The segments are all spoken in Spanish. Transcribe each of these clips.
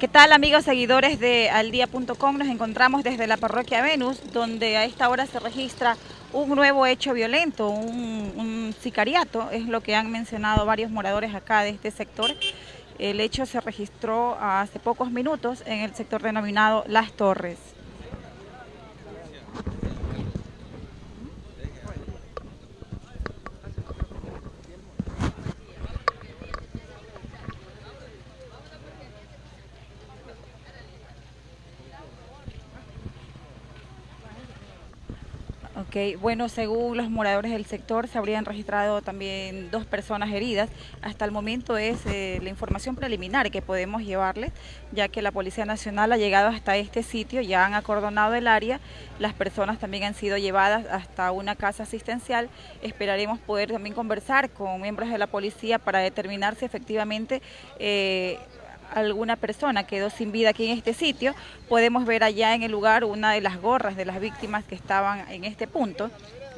¿Qué tal amigos seguidores de aldía.com? Nos encontramos desde la parroquia Venus, donde a esta hora se registra un nuevo hecho violento, un, sicariato, es lo que han mencionado varios moradores acá de este sector. El hecho se registró hace pocos minutos en el sector denominado Las Torres. Bueno, según los moradores del sector, se habrían registrado también dos personas heridas. Hasta el momento es eh, la información preliminar que podemos llevarles, ya que la Policía Nacional ha llegado hasta este sitio, ya han acordonado el área, las personas también han sido llevadas hasta una casa asistencial. Esperaremos poder también conversar con miembros de la policía para determinar si efectivamente... Eh, alguna persona quedó sin vida aquí en este sitio, podemos ver allá en el lugar una de las gorras de las víctimas que estaban en este punto.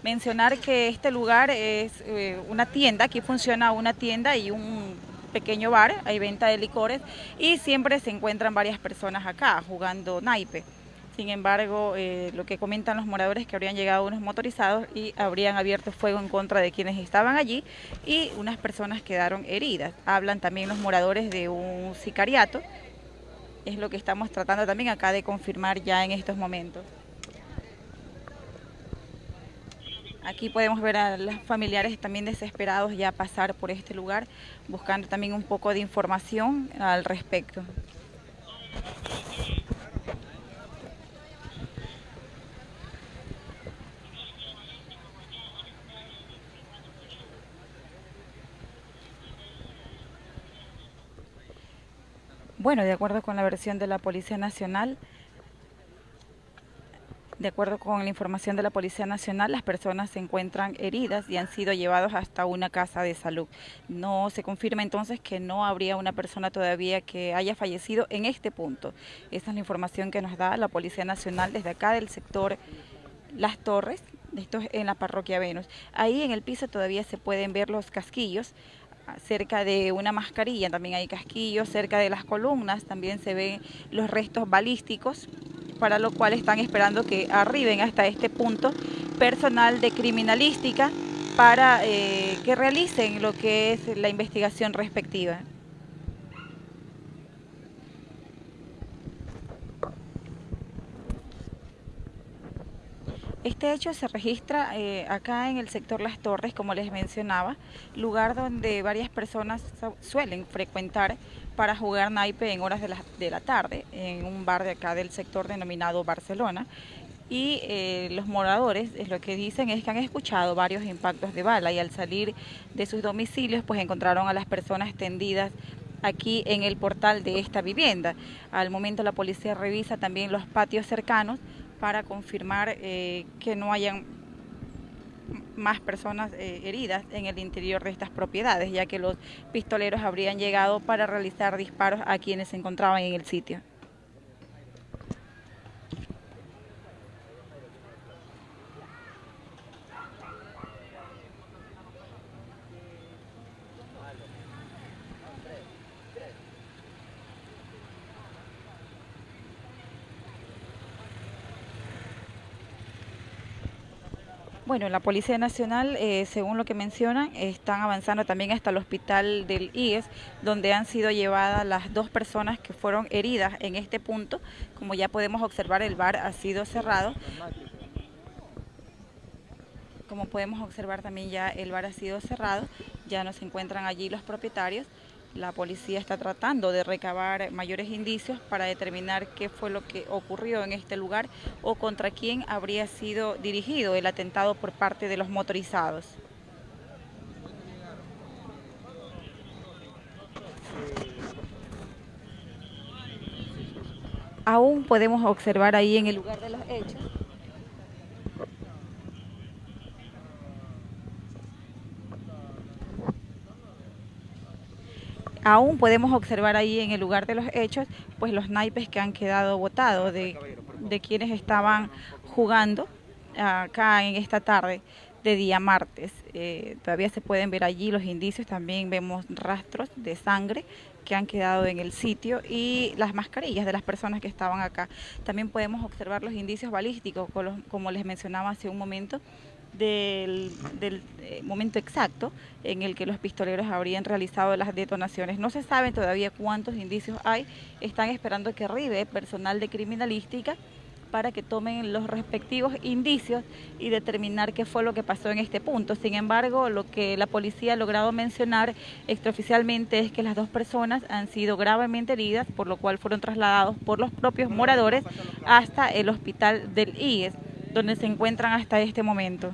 Mencionar que este lugar es eh, una tienda, aquí funciona una tienda y un pequeño bar, hay venta de licores y siempre se encuentran varias personas acá jugando naipe. Sin embargo, eh, lo que comentan los moradores es que habrían llegado unos motorizados y habrían abierto fuego en contra de quienes estaban allí y unas personas quedaron heridas. Hablan también los moradores de un sicariato, es lo que estamos tratando también acá de confirmar ya en estos momentos. Aquí podemos ver a los familiares también desesperados ya pasar por este lugar, buscando también un poco de información al respecto. Bueno, de acuerdo con la versión de la Policía Nacional, de acuerdo con la información de la Policía Nacional, las personas se encuentran heridas y han sido llevados hasta una casa de salud. No se confirma entonces que no habría una persona todavía que haya fallecido en este punto. Esa es la información que nos da la Policía Nacional desde acá del sector Las Torres, esto es en la parroquia Venus. Ahí en el piso todavía se pueden ver los casquillos cerca de una mascarilla también hay casquillos, cerca de las columnas también se ven los restos balísticos, para lo cual están esperando que arriben hasta este punto personal de criminalística para eh, que realicen lo que es la investigación respectiva. Este hecho se registra eh, acá en el sector Las Torres, como les mencionaba, lugar donde varias personas suelen frecuentar para jugar naipe en horas de la, de la tarde, en un bar de acá del sector denominado Barcelona. Y eh, los moradores lo que dicen es que han escuchado varios impactos de bala y al salir de sus domicilios pues encontraron a las personas tendidas aquí en el portal de esta vivienda. Al momento la policía revisa también los patios cercanos para confirmar eh, que no hayan más personas eh, heridas en el interior de estas propiedades, ya que los pistoleros habrían llegado para realizar disparos a quienes se encontraban en el sitio. Bueno, la Policía Nacional, eh, según lo que mencionan, están avanzando también hasta el hospital del IES, donde han sido llevadas las dos personas que fueron heridas en este punto. Como ya podemos observar, el bar ha sido cerrado. Como podemos observar también ya el bar ha sido cerrado, ya no se encuentran allí los propietarios. La policía está tratando de recabar mayores indicios para determinar qué fue lo que ocurrió en este lugar o contra quién habría sido dirigido el atentado por parte de los motorizados. Aún podemos observar ahí en el lugar de los hechos aún podemos observar ahí en el lugar de los hechos, pues los naipes que han quedado botados de, quienes estaban jugando acá en esta tarde de día martes. Eh, todavía se pueden ver allí los indicios, también vemos rastros de sangre que han quedado en el sitio y las mascarillas de las personas que estaban acá. También podemos observar los indicios balísticos, como les mencionaba hace un momento, del, eh, momento exacto en el que los pistoleros habrían realizado las detonaciones. No se sabe todavía cuántos indicios hay, están esperando que arribe personal de criminalística para que tomen los respectivos indicios y determinar qué fue lo que pasó en este punto. Sin embargo, lo que la policía ha logrado mencionar extraoficialmente es que las dos personas han sido gravemente heridas, por lo cual fueron trasladados por los propios moradores hasta el hospital del IES, donde se encuentran hasta este momento.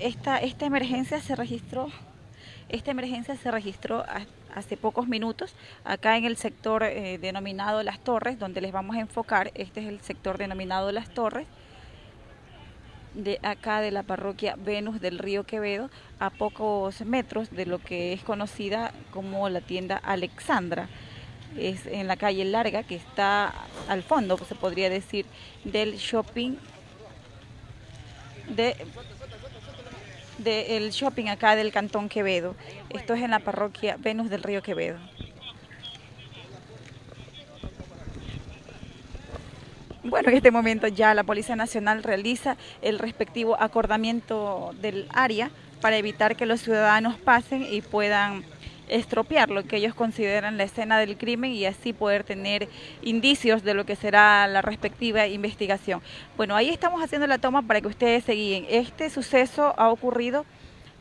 Esta, esta emergencia se registró, esta emergencia se registró hace pocos minutos acá en el sector eh, denominado Las Torres, donde les vamos a enfocar. Este es el sector denominado Las Torres de acá de la parroquia Venus del Río Quevedo, a pocos metros de lo que es conocida como la tienda Alexandra. Es en la calle Larga, que está al fondo, se podría decir, del shopping de del shopping acá del Cantón Quevedo. Esto es en la parroquia Venus del Río Quevedo. Bueno, en este momento ya la Policía Nacional realiza el respectivo acordamiento del área para evitar que los ciudadanos pasen y puedan estropear lo que ellos consideran la escena del crimen y así poder tener indicios de lo que será la respectiva investigación. Bueno, ahí estamos haciendo la toma para que ustedes se guíen. Este suceso ha ocurrido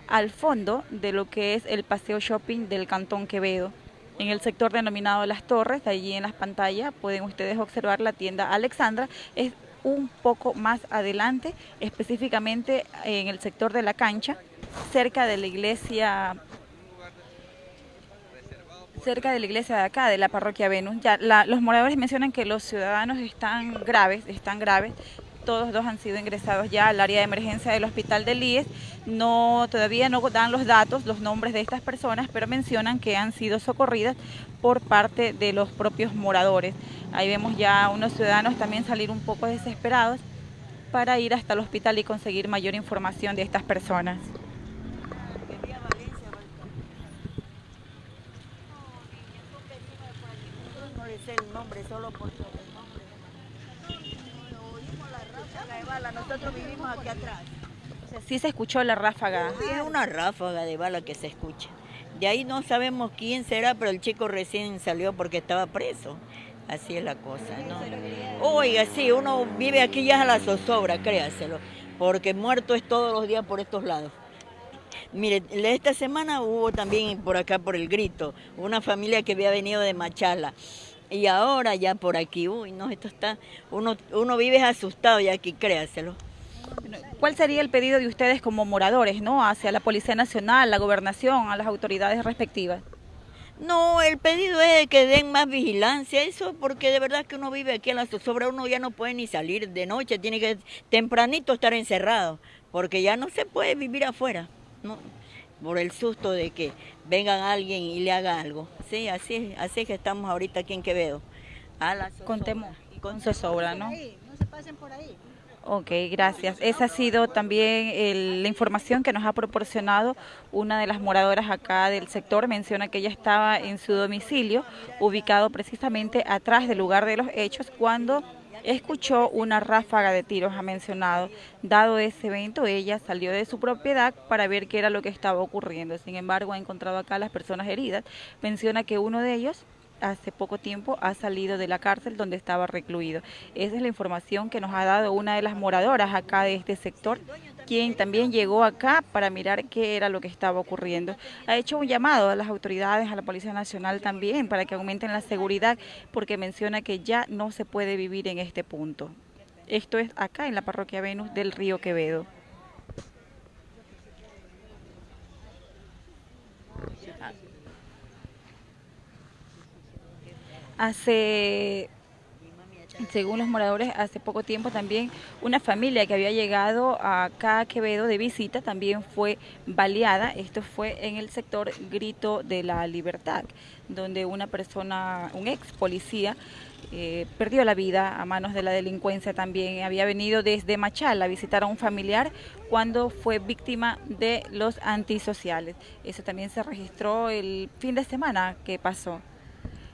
al fondo de lo que es el paseo shopping del Cantón Quevedo. En el sector denominado Las Torres, allí en las pantallas pueden ustedes observar la tienda Alexandra. Es un poco más adelante, específicamente en el sector de la cancha, cerca de la iglesia cerca de la iglesia de acá, de la parroquia Venus. Ya los moradores mencionan que los ciudadanos están graves, están graves. Todos dos han sido ingresados ya al área de emergencia del hospital del IES. No, todavía no dan los datos, los nombres de estas personas, pero mencionan que han sido socorridas por parte de los propios moradores. Ahí vemos ya unos ciudadanos también salir un poco desesperados para ir hasta el hospital y conseguir mayor información de estas personas. el nombre solo por el nombre. oímos la ráfaga de bala, nosotros vivimos aquí atrás. O sea, sí se escuchó la ráfaga. Sí, es una ráfaga de bala que se escucha. De ahí no sabemos quién será, pero el chico recién salió porque estaba preso. Así es la cosa, ¿no? Oiga, sí, uno vive aquí ya a la zozobra, créaselo, porque muerto es todos los días por estos lados. Mire, esta semana hubo también por acá, por el grito, una familia que había venido de Machala. Y ahora ya por aquí, uy, no, esto está, uno, uno vive asustado ya aquí, créaselo. ¿Cuál sería el pedido de ustedes como moradores, no, hacia la Policía Nacional, la Gobernación, a las autoridades respectivas? No, el pedido es que den más vigilancia, eso porque de verdad que uno vive aquí en la zozobra, uno ya no puede ni salir de noche, tiene que tempranito estar encerrado, porque ya no se puede vivir afuera. ¿no? Por el susto de que venga alguien y le haga algo. Sí, así, así que estamos ahorita aquí en Quevedo. A la con temor con zozobra, ¿no? No se pasen por ahí. Ok, gracias. Esa ha sido también la información que nos ha proporcionado una de las moradoras acá del sector. Menciona que ella estaba en su domicilio, ubicado precisamente atrás del lugar de los hechos, cuando escuchó una ráfaga de tiros, ha mencionado. Dado ese evento, ella salió de su propiedad para ver qué era lo que estaba ocurriendo. Sin embargo, ha encontrado acá las personas heridas. Menciona que uno de ellos hace poco tiempo ha salido de la cárcel donde estaba recluido. Esa es la información que nos ha dado una de las moradoras acá de este sector, quien también llegó acá para mirar qué era lo que estaba ocurriendo. Ha hecho un llamado a las autoridades, a la Policía Nacional también, para que aumenten la seguridad, porque menciona que ya no se puede vivir en este punto. Esto es acá en la parroquia Venus del Río Quevedo. Hace según los moradores, hace poco tiempo también una familia que había llegado a Quevedo de visita también fue baleada. Esto fue en el sector Grito de la Libertad, donde una persona, un ex policía, eh, perdió la vida a manos de la delincuencia también. Había venido desde Machala a visitar a un familiar cuando fue víctima de los antisociales. Eso también se registró el fin de semana que pasó.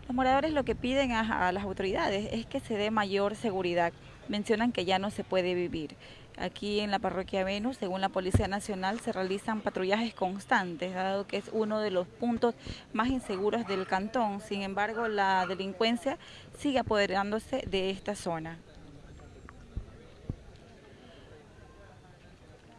Los moradores lo que piden a, las autoridades es que se dé mayor seguridad. Mencionan que ya no se puede vivir. Aquí en la parroquia Venus, según la Policía Nacional, se realizan patrullajes constantes, dado que es uno de los puntos más inseguros del cantón. Sin embargo, la delincuencia sigue apoderándose de esta zona.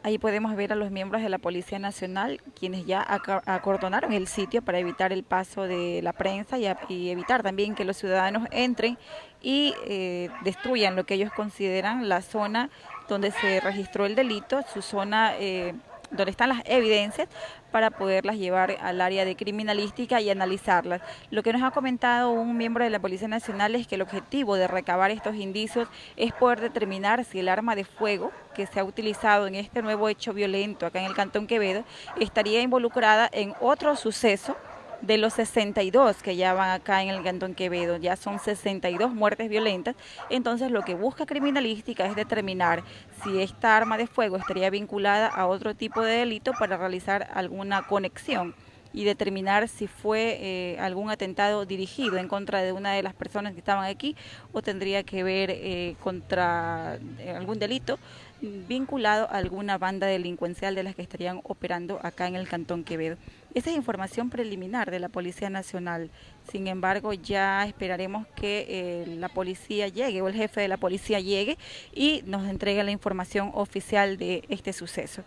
Ahí podemos ver a los miembros de la Policía Nacional, quienes ya acordonaron el sitio para evitar el paso de la prensa y, evitar también que los ciudadanos entren y eh, destruyan lo que ellos consideran la zona donde se registró el delito, su zona... Eh, donde están las evidencias para poderlas llevar al área de criminalística y analizarlas. Lo que nos ha comentado un miembro de la Policía Nacional es que el objetivo de recabar estos indicios es poder determinar si el arma de fuego que se ha utilizado en este nuevo hecho violento acá en el Cantón Quevedo estaría involucrada en otro suceso de los 62 que ya van acá en el Cantón Quevedo, ya son 62 muertes violentas, entonces lo que busca criminalística es determinar si esta arma de fuego estaría vinculada a otro tipo de delito para realizar alguna conexión y determinar si fue eh, algún atentado dirigido en contra de una de las personas que estaban aquí o tendría que ver eh, contra eh, algún delito vinculado a alguna banda delincuencial de las que estarían operando acá en el Cantón Quevedo. Esa es información preliminar de la Policía Nacional. Sin embargo, ya esperaremos que eh, la policía llegue o el jefe de la policía llegue y nos entregue la información oficial de este suceso.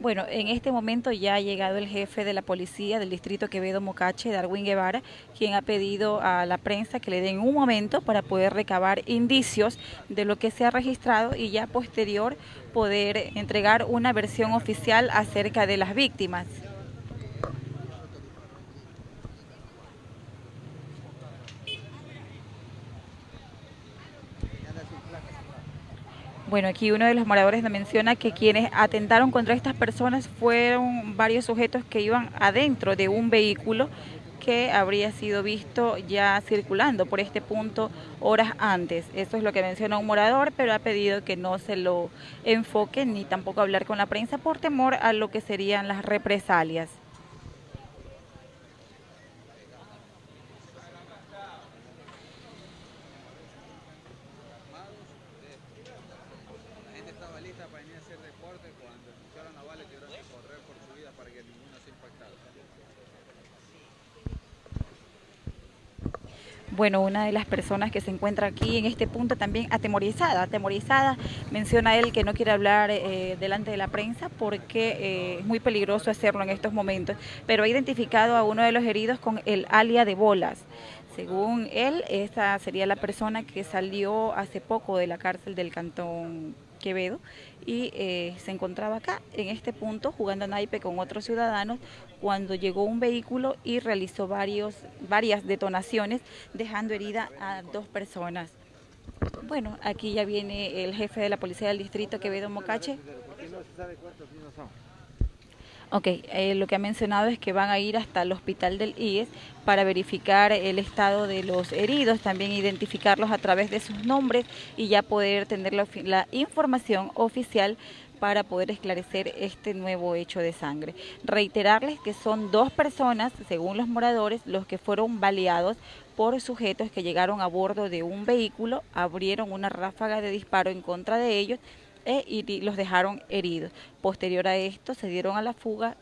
Bueno, en este momento ya ha llegado el jefe de la policía del distrito Quevedo Mocache, Darwin Guevara, quien ha pedido a la prensa que le den un momento para poder recabar indicios de lo que se ha registrado y ya posterior poder entregar una versión oficial acerca de las víctimas. Bueno, aquí uno de los moradores menciona que quienes atentaron contra estas personas fueron varios sujetos que iban adentro de un vehículo que habría sido visto ya circulando por este punto horas antes. Eso es lo que menciona un morador, pero ha pedido que no se lo enfoque ni tampoco hablar con la prensa por temor a lo que serían las represalias. para venir a hacer deporte cuando escucharon a Vale tuvieron que correr por su vida para que ninguno se impactara. Bueno, una de las personas que se encuentra aquí en este punto también atemorizada, atemorizada, menciona él que no quiere hablar eh, delante de la prensa porque eh, es muy peligroso hacerlo en estos momentos, pero ha identificado a uno de los heridos con el alia de bolas. Según él, esta sería la persona que salió hace poco de la cárcel del cantón Quevedo y eh, se encontraba acá en este punto jugando a naipe con otros ciudadanos cuando llegó un vehículo y realizó varios, varias detonaciones dejando herida a dos personas. Bueno, aquí ya viene el jefe de la policía del distrito Quevedo Mocache. Ok, eh, lo que ha mencionado es que van a ir hasta el hospital del IES para verificar el estado de los heridos, también identificarlos a través de sus nombres y ya poder tener la, información oficial para poder esclarecer este nuevo hecho de sangre. Reiterarles que son dos personas, según los moradores, los que fueron baleados por sujetos que llegaron a bordo de un vehículo, abrieron una ráfaga de disparo en contra de ellos e, y los dejaron heridos. Posterior a esto se dieron a la fuga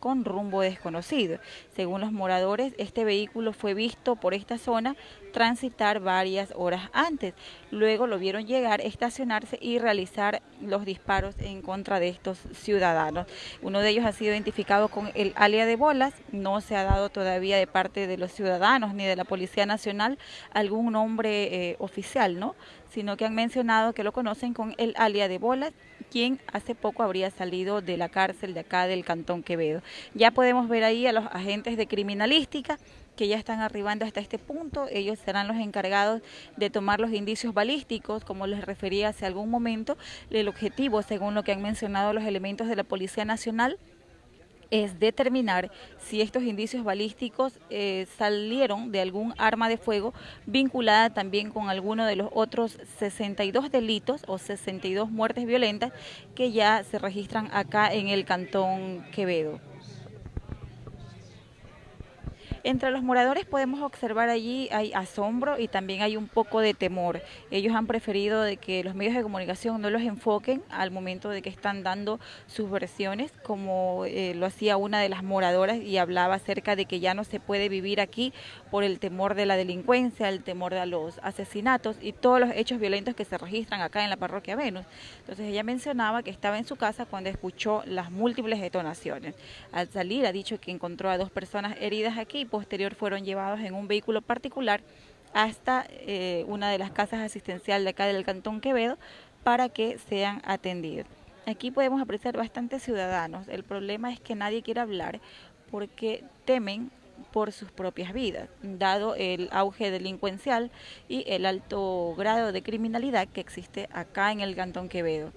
con rumbo desconocido. Según los moradores, este vehículo fue visto por esta zona transitar varias horas antes. Luego lo vieron llegar, estacionarse y realizar los disparos en contra de estos ciudadanos. Uno de ellos ha sido identificado con el alia de bolas. No se ha dado todavía de parte de los ciudadanos ni de la Policía Nacional algún nombre eh, oficial, ¿no? sino que han mencionado que lo conocen con el alia de bolas quien hace poco habría salido de la cárcel de acá del Cantón Quevedo. Ya podemos ver ahí a los agentes de criminalística que ya están arribando hasta este punto. Ellos serán los encargados de tomar los indicios balísticos, como les refería hace algún momento. El objetivo, según lo que han mencionado los elementos de la Policía Nacional, es determinar si estos indicios balísticos eh, salieron de algún arma de fuego vinculada también con alguno de los otros 62 delitos o 62 muertes violentas que ya se registran acá en el Cantón Quevedo. Entre los moradores podemos observar allí hay asombro y también hay un poco de temor. Ellos han preferido de que los medios de comunicación no los enfoquen al momento de que están dando sus versiones, como eh, lo hacía una de las moradoras y hablaba acerca de que ya no se puede vivir aquí por el temor de la delincuencia, el temor de los asesinatos y todos los hechos violentos que se registran acá en la parroquia Venus. Entonces ella mencionaba que estaba en su casa cuando escuchó las múltiples detonaciones. Al salir ha dicho que encontró a dos personas heridas aquí posterior fueron llevados en un vehículo particular hasta eh, una de las casas asistenciales de acá del Cantón Quevedo para que sean atendidos. Aquí podemos apreciar bastantes ciudadanos. El problema es que nadie quiere hablar porque temen por sus propias vidas, dado el auge delincuencial y el alto grado de criminalidad que existe acá en el Cantón Quevedo.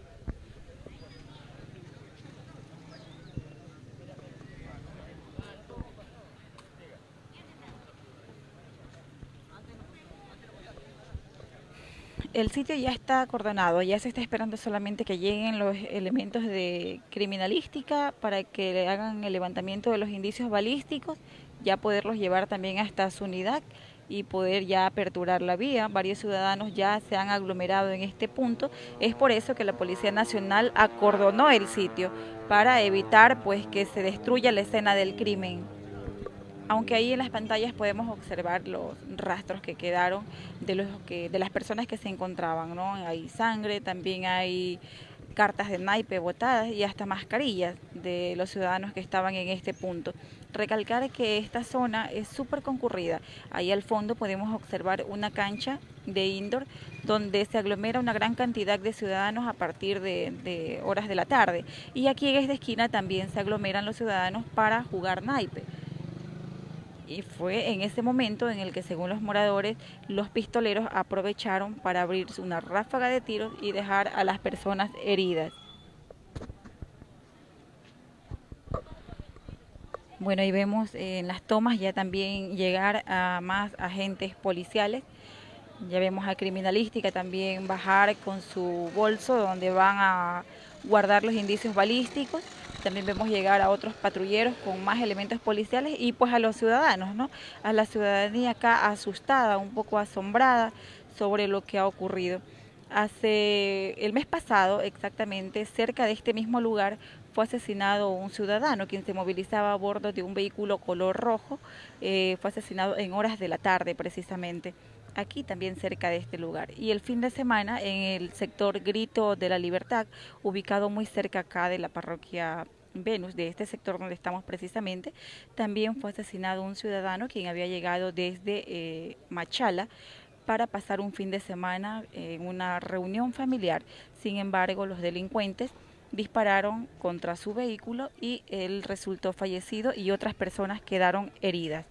el sitio ya está acordonado, ya se está esperando solamente que lleguen los elementos de criminalística para que le hagan el levantamiento de los indicios balísticos, ya poderlos llevar también hasta su unidad y poder ya aperturar la vía. Varios ciudadanos ya se han aglomerado en este punto. Es por eso que la Policía Nacional acordonó el sitio para evitar pues que se destruya la escena del crimen aunque ahí en las pantallas podemos observar los rastros que quedaron de los que de las personas que se encontraban, ¿no? Hay sangre, también hay cartas de naipe botadas y hasta mascarillas de los ciudadanos que estaban en este punto. Recalcar que esta zona es súper concurrida. Ahí al fondo podemos observar una cancha de indoor donde se aglomera una gran cantidad de ciudadanos a partir de, horas de la tarde. Y aquí en esta esquina también se aglomeran los ciudadanos para jugar naipe y fue en ese momento en el que según los moradores los pistoleros aprovecharon para abrir una ráfaga de tiros y dejar a las personas heridas. Bueno, ahí vemos en las tomas ya también llegar a más agentes policiales. Ya vemos a criminalística también bajar con su bolso donde van a guardar los indicios balísticos también vemos llegar a otros patrulleros con más elementos policiales y pues a los ciudadanos, ¿no? A la ciudadanía acá asustada, un poco asombrada sobre lo que ha ocurrido. Hace el mes pasado, exactamente, cerca de este mismo lugar, fue asesinado un ciudadano quien se movilizaba a bordo de un vehículo color rojo. Eh, fue asesinado en horas de la tarde, precisamente aquí también cerca de este lugar. Y el fin de semana en el sector Grito de la Libertad, ubicado muy cerca acá de la parroquia Venus, de este sector donde estamos precisamente, también fue asesinado un ciudadano quien había llegado desde eh, Machala para pasar un fin de semana en una reunión familiar. Sin embargo, los delincuentes dispararon contra su vehículo y él resultó fallecido y otras personas quedaron heridas.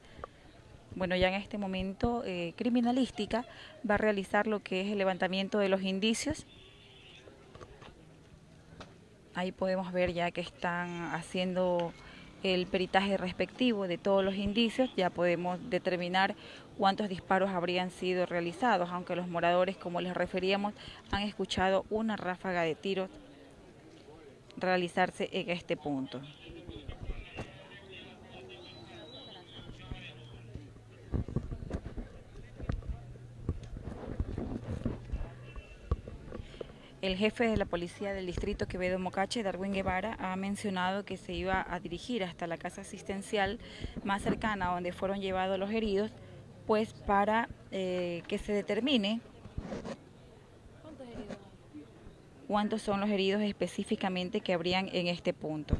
Bueno, ya en este momento eh, criminalística va a realizar lo que es el levantamiento de los indicios. Ahí podemos ver ya que están haciendo el peritaje respectivo de todos los indicios, ya podemos determinar cuántos disparos habrían sido realizados, aunque los moradores, como les referíamos, han escuchado una ráfaga de tiros realizarse en este punto. El jefe de la policía del distrito Quevedo Mocache, Darwin Guevara, ha mencionado que se iba a dirigir hasta la casa asistencial más cercana donde fueron llevados los heridos, pues para eh, que se determine cuántos son los heridos específicamente que habrían en este punto.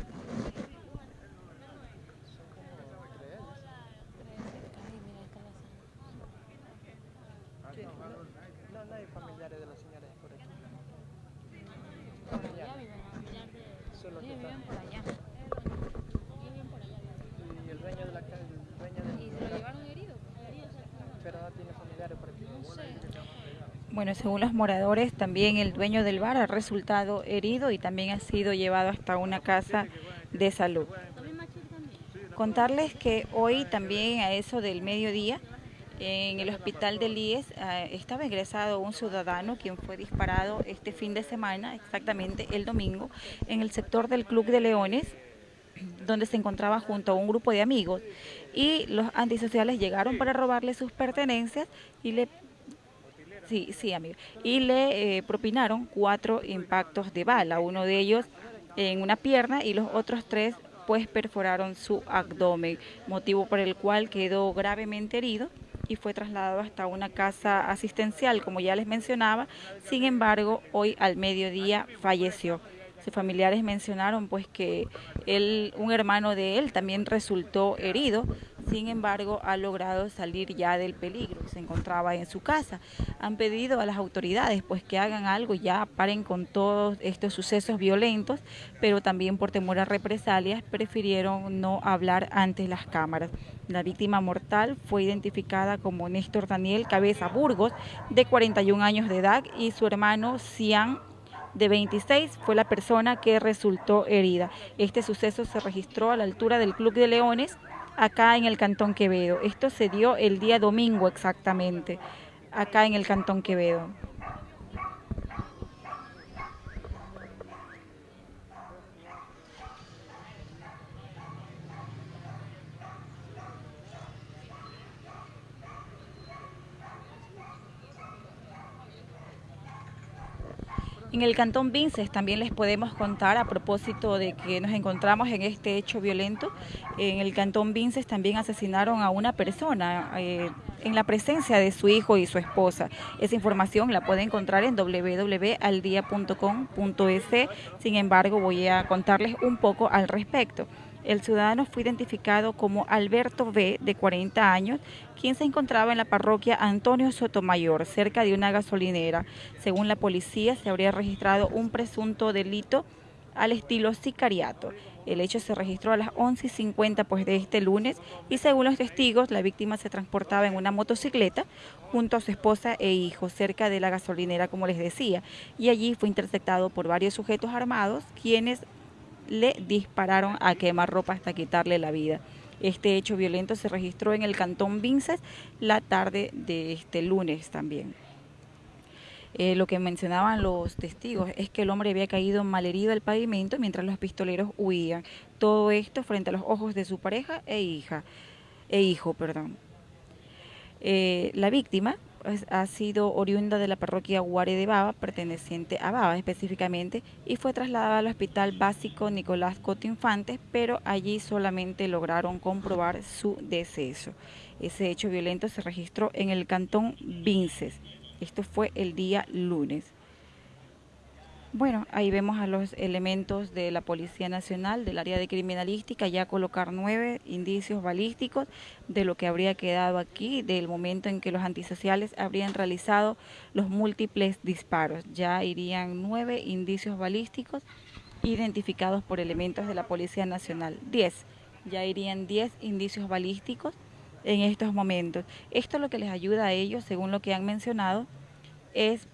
No, no hay familiares de las señoras por aquí. Ya eso es lo que está. por allá. Y el dueño de la casa, el dueño del... ¿Y se lo llevaron herido? Pero no tiene familiares por aquí. No sé. Según los moradores, también el dueño del bar ha resultado herido y también ha sido llevado hasta una casa de salud. Contarles que hoy también a eso del mediodía en el hospital del IES eh, estaba ingresado un ciudadano quien fue disparado este fin de semana, exactamente el domingo, en el sector del Club de Leones, donde se encontraba junto a un grupo de amigos y los antisociales llegaron para robarle sus pertenencias y le Sí, sí, amigo. Y le eh, propinaron cuatro impactos de bala, uno de ellos en una pierna y los otros tres pues perforaron su abdomen, motivo por el cual quedó gravemente herido y fue trasladado hasta una casa asistencial, como ya les mencionaba. Sin embargo, hoy al mediodía falleció. Sus familiares mencionaron pues que él, un hermano de él también resultó herido, sin embargo ha logrado salir ya del peligro, se encontraba en su casa. Han pedido a las autoridades pues que hagan algo, ya paren con todos estos sucesos violentos, pero también por temor a represalias prefirieron no hablar ante las cámaras. La víctima mortal fue identificada como Néstor Daniel Cabeza Burgos, de 41 años de edad, y su hermano Cian de 26 fue la persona que resultó herida. Este suceso se registró a la altura del Club de Leones, acá en el Cantón Quevedo. Esto se dio el día domingo exactamente, acá en el Cantón Quevedo. En el Cantón Vinces también les podemos contar a propósito de que nos encontramos en este hecho violento. En el Cantón Vinces también asesinaron a una persona eh, en la presencia de su hijo y su esposa. Esa información la puede encontrar en www.aldia.com.es. Sin embargo, voy a contarles un poco al respecto. El ciudadano fue identificado como Alberto B., de 40 años, quien se encontraba en la parroquia Antonio Sotomayor, cerca de una gasolinera. Según la policía, se habría registrado un presunto delito al estilo sicariato. El hecho se registró a las 11.50 pues, de este lunes y según los testigos, la víctima se transportaba en una motocicleta junto a su esposa e hijo cerca de la gasolinera, como les decía, y allí fue interceptado por varios sujetos armados quienes le dispararon a quemarropa hasta quitarle la vida. Este hecho violento se registró en el cantón Vinces la tarde de este lunes también. Eh, lo que mencionaban los testigos es que el hombre había caído malherido al pavimento mientras los pistoleros huían. Todo esto frente a los ojos de su pareja e hija, e hijo, perdón. Eh, la víctima ha sido oriunda de la parroquia Guare de Baba, perteneciente a Baba específicamente, y fue trasladada al Hospital Básico Nicolás Coto Infantes, pero allí solamente lograron comprobar su deceso. Ese hecho violento se registró en el cantón Vinces. Esto fue el día lunes. Bueno, ahí vemos a los elementos de la Policía Nacional del área de criminalística ya colocar nueve indicios balísticos de lo que habría quedado aquí del momento en que los antisociales habrían realizado los múltiples disparos. Ya irían nueve indicios balísticos identificados por elementos de la Policía Nacional. Diez, ya irían diez indicios balísticos en estos momentos. Esto lo que les ayuda a ellos, según lo que han mencionado, es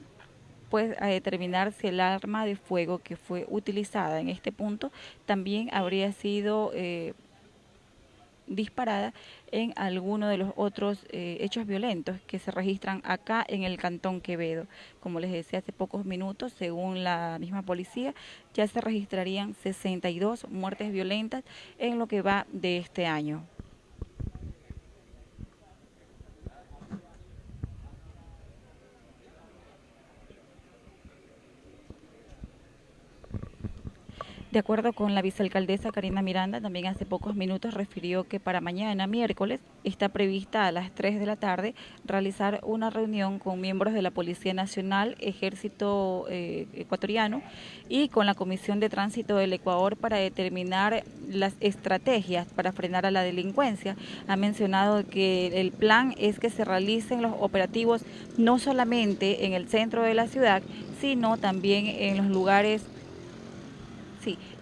pues a determinar si el arma de fuego que fue utilizada en este punto también habría sido eh, disparada en alguno de los otros eh, hechos violentos que se registran acá en el Cantón Quevedo. Como les decía hace pocos minutos, según la misma policía, ya se registrarían 62 muertes violentas en lo que va de este año. De acuerdo con la vicealcaldesa Karina Miranda, también hace pocos minutos refirió que para mañana, miércoles, está prevista a las 3 de la tarde realizar una reunión con miembros de la Policía Nacional, Ejército eh, Ecuatoriano y con la Comisión de Tránsito del Ecuador para determinar las estrategias para frenar a la delincuencia. Ha mencionado que el plan es que se realicen los operativos no solamente en el centro de la ciudad, sino también en los lugares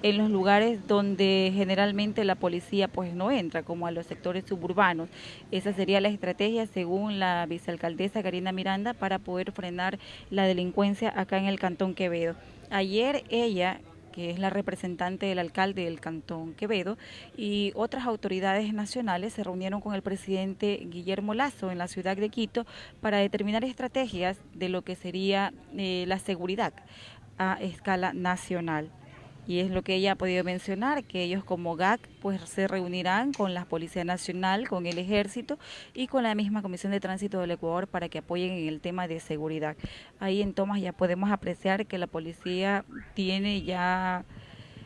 en los lugares donde generalmente la policía pues no entra, como a los sectores suburbanos. Esa sería la estrategia según la vicealcaldesa Karina Miranda para poder frenar la delincuencia acá en el Cantón Quevedo. Ayer ella que es la representante del alcalde del Cantón Quevedo, y otras autoridades nacionales se reunieron con el presidente Guillermo Lazo en la ciudad de Quito para determinar estrategias de lo que sería eh, la seguridad a escala nacional y es lo que ella ha podido mencionar, que ellos como GAC pues se reunirán con la Policía Nacional, con el Ejército y con la misma Comisión de Tránsito del Ecuador para que apoyen en el tema de seguridad. Ahí en Tomás ya podemos apreciar que la policía tiene ya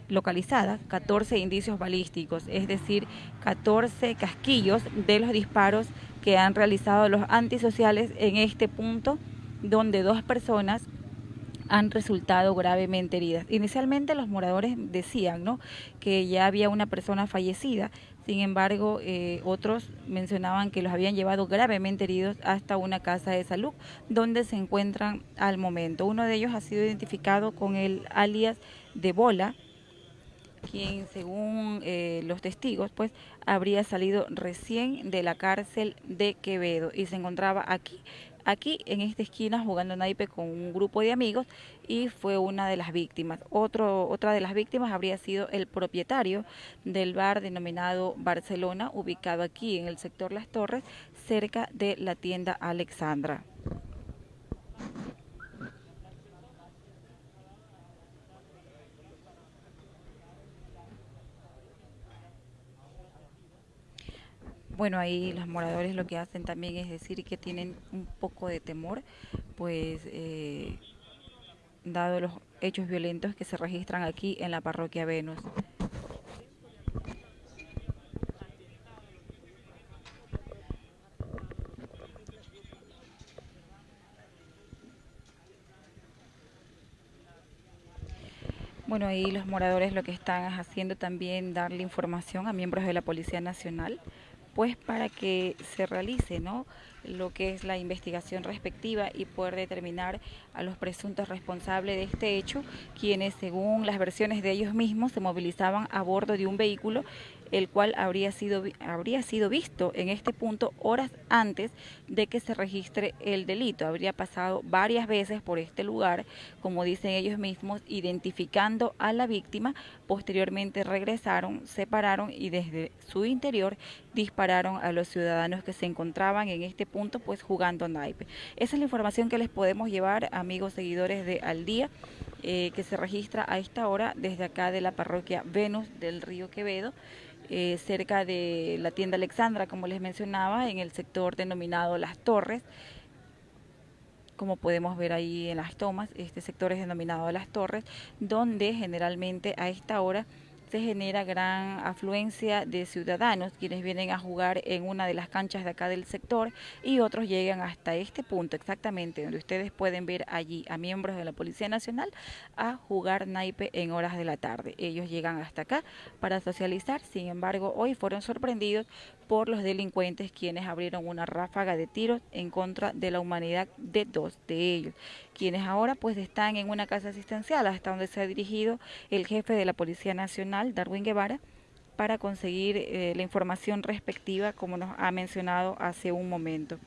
localizadas 14 indicios balísticos, es decir, 14 casquillos de los disparos que han realizado los antisociales en este punto donde dos personas han resultado gravemente heridas. Inicialmente los moradores decían ¿no? que ya había una persona fallecida, sin embargo eh, otros mencionaban que los habían llevado gravemente heridos hasta una casa de salud donde se encuentran al momento. Uno de ellos ha sido identificado con el alias de Bola, quien según eh, los testigos pues habría salido recién de la cárcel de Quevedo y se encontraba aquí aquí en esta esquina jugando naipe con un grupo de amigos y fue una de las víctimas. Otro, otra de las víctimas habría sido el propietario del bar denominado Barcelona, ubicado aquí en el sector Las Torres, cerca de la tienda Alexandra. Bueno, ahí los moradores lo que hacen también es decir que tienen un poco de temor, pues eh, dado los hechos violentos que se registran aquí en la parroquia Venus. Bueno, ahí los moradores lo que están haciendo también darle información a miembros de la Policía Nacional pues para que se realice ¿no? lo que es la investigación respectiva y poder determinar a los presuntos responsables de este hecho, quienes según las versiones de ellos mismos se movilizaban a bordo de un vehículo el cual habría sido, habría sido visto en este punto horas antes de que se registre el delito. Habría pasado varias veces por este lugar, como dicen ellos mismos, identificando a la víctima. Posteriormente regresaron, separaron y desde su interior dispararon a los ciudadanos que se encontraban en este punto, pues jugando naipe. Esa es la información que les podemos llevar, amigos seguidores de Al Día. Eh, que se registra a esta hora desde acá de la parroquia Venus del Río Quevedo. Eh, cerca de la tienda Alexandra, como les mencionaba, en el sector denominado Las Torres. Como podemos ver ahí en las tomas, este sector es denominado Las Torres, donde generalmente a esta hora se genera gran afluencia de ciudadanos quienes vienen a jugar en una de las canchas de acá del sector y otros llegan hasta este punto exactamente donde ustedes pueden ver allí a miembros de la Policía Nacional a jugar naipe en horas de la tarde. Ellos llegan hasta acá para socializar, sin embargo hoy fueron sorprendidos por los delincuentes quienes abrieron una ráfaga de tiros en contra de la humanidad de dos de ellos, quienes ahora pues están en una casa asistencial hasta donde se ha dirigido el jefe de la Policía Nacional, Darwin Guevara, para conseguir eh, la información respectiva como nos ha mencionado hace un momento.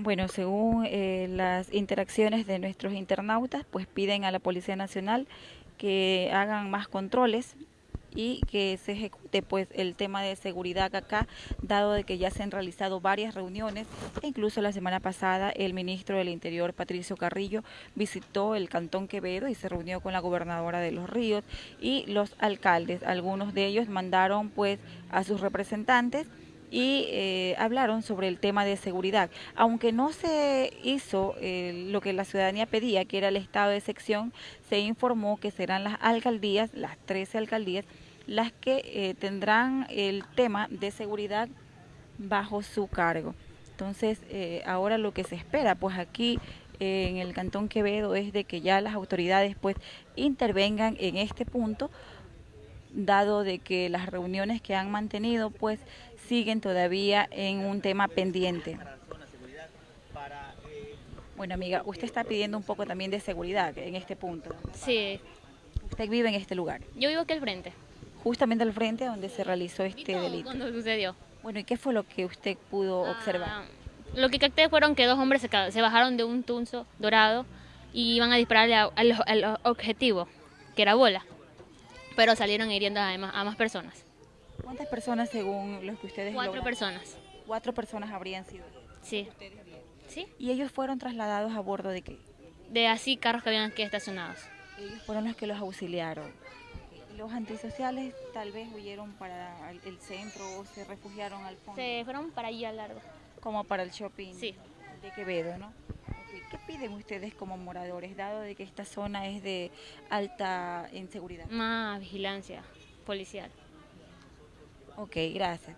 Bueno, según eh, las interacciones de nuestros internautas, pues piden a la Policía Nacional que hagan más controles y que se ejecute pues el tema de seguridad acá, dado de que ya se han realizado varias reuniones, e incluso la semana pasada el ministro del Interior, Patricio Carrillo, visitó el Cantón Quevedo y se reunió con la gobernadora de Los Ríos y los alcaldes. Algunos de ellos mandaron pues a sus representantes y eh, hablaron sobre el tema de seguridad. Aunque no se hizo eh, lo que la ciudadanía pedía, que era el estado de sección, se informó que serán las alcaldías, las 13 alcaldías, las que eh, tendrán el tema de seguridad bajo su cargo. Entonces, ahora lo que se espera, pues aquí en el Cantón Quevedo, es de que ya las autoridades pues intervengan en este punto dado de que las reuniones que han mantenido pues siguen todavía en un tema pendiente. Bueno, amiga, usted está pidiendo un poco también de seguridad en este punto. Sí, Usted vive en este lugar, yo vivo aquí al frente. justamente al frente donde se realizó este delito. cuando sucedió. Bueno, ¿y qué fue lo que usted pudo observar? Ah, lo que capté fueron que dos hombres se, se bajaron de un tunzo dorado y iban a dispararle al objetivo, que era bola. Pero salieron hiriendo a más, a más personas. ¿Cuántas personas según los que ustedes Cuatro personas. Cuatro personas habrían sido. Sí. Sí. ¿Y ellos fueron trasladados a bordo de qué? De así carros que habían aquí estacionados. Ellos fueron los que los auxiliaron. Los antisociales tal vez huyeron para el el centro o se refugiaron al fondo, Se fueron para allá largo. como para el shopping Sí. de Quevedo, ¿no? ¿Qué piden ustedes como moradores, dado de que esta zona es de alta inseguridad? Más vigilancia policial. Ok, gracias.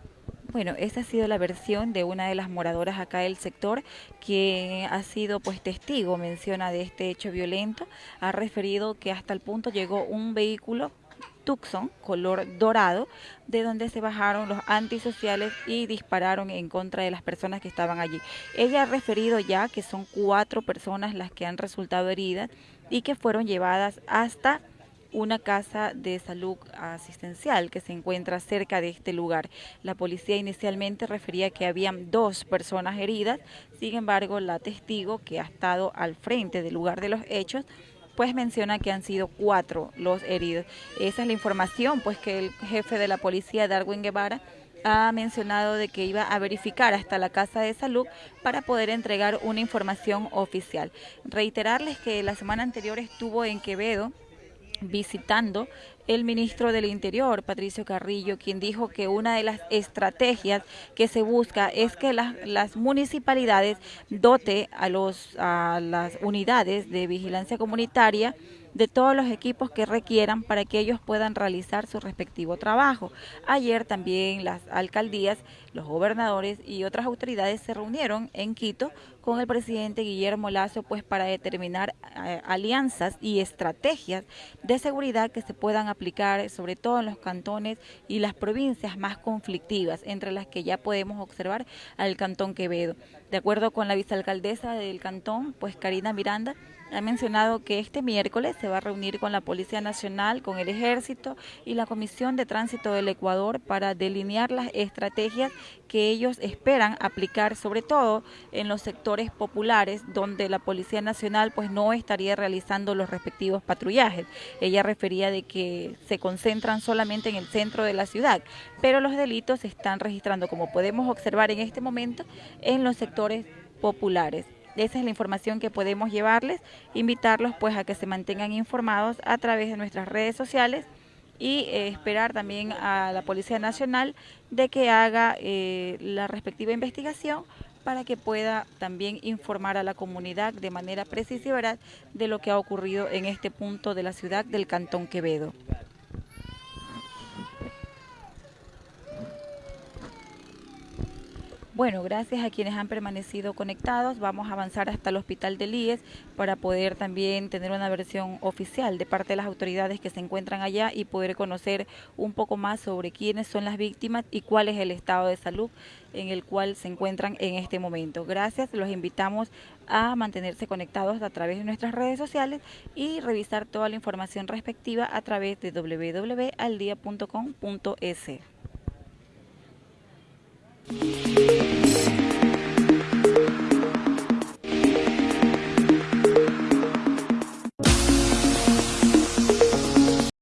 Bueno, esa ha sido la versión de una de las moradoras acá del sector que ha sido pues testigo, menciona de este hecho violento, ha referido que hasta el punto llegó un vehículo Color dorado de donde se bajaron los antisociales y dispararon en contra de las personas que estaban allí. Ella ha referido ya que son cuatro personas las que han resultado heridas y que fueron llevadas hasta una casa de salud asistencial que se encuentra cerca de este lugar. La policía inicialmente refería que habían dos personas heridas, sin embargo la testigo que ha estado al frente del lugar de los hechos pues menciona que han sido cuatro los heridos. Esa es la información pues que el jefe de la policía, Darwin Guevara, ha mencionado de que iba a verificar hasta la Casa de Salud para poder entregar una información oficial. Reiterarles que la semana anterior estuvo en Quevedo visitando el ministro del Interior, Patricio Carrillo, quien dijo que una de las estrategias que se busca es que las, municipalidades dote a, los, a las unidades de vigilancia comunitaria de todos los equipos que requieran para que ellos puedan realizar su respectivo trabajo. Ayer también las alcaldías, los gobernadores y otras autoridades se reunieron en Quito con el presidente Guillermo Lazo pues para determinar eh, alianzas y estrategias de seguridad que se puedan aplicar sobre todo en los cantones y las provincias más conflictivas, entre las que ya podemos observar al cantón Quevedo. De acuerdo con la vicealcaldesa del cantón, pues Karina Miranda, ha mencionado que este miércoles se va a reunir con la Policía Nacional, con el Ejército y la Comisión de Tránsito del Ecuador para delinear las estrategias que ellos esperan aplicar, sobre todo en los sectores populares donde la Policía Nacional pues no estaría realizando los respectivos patrullajes. Ella refería de que se concentran solamente en el centro de la ciudad, pero los delitos se están registrando, como podemos observar en este momento, en los sectores populares. Esa es la información que podemos llevarles, invitarlos pues a que se mantengan informados a través de nuestras redes sociales y eh, esperar también a la Policía Nacional de que haga eh, la respectiva investigación para que pueda también informar a la comunidad de manera precisa y veraz de lo que ha ocurrido en este punto de la ciudad del Cantón Quevedo. Bueno, gracias a quienes han permanecido conectados. Vamos a avanzar hasta el Hospital del IES para poder también tener una versión oficial de parte de las autoridades que se encuentran allá y poder conocer un poco más sobre quiénes son las víctimas y cuál es el estado de salud en el cual se encuentran en este momento. Gracias, los invitamos a mantenerse conectados a través de nuestras redes sociales y revisar toda la información respectiva a través de www.aldia.com.es.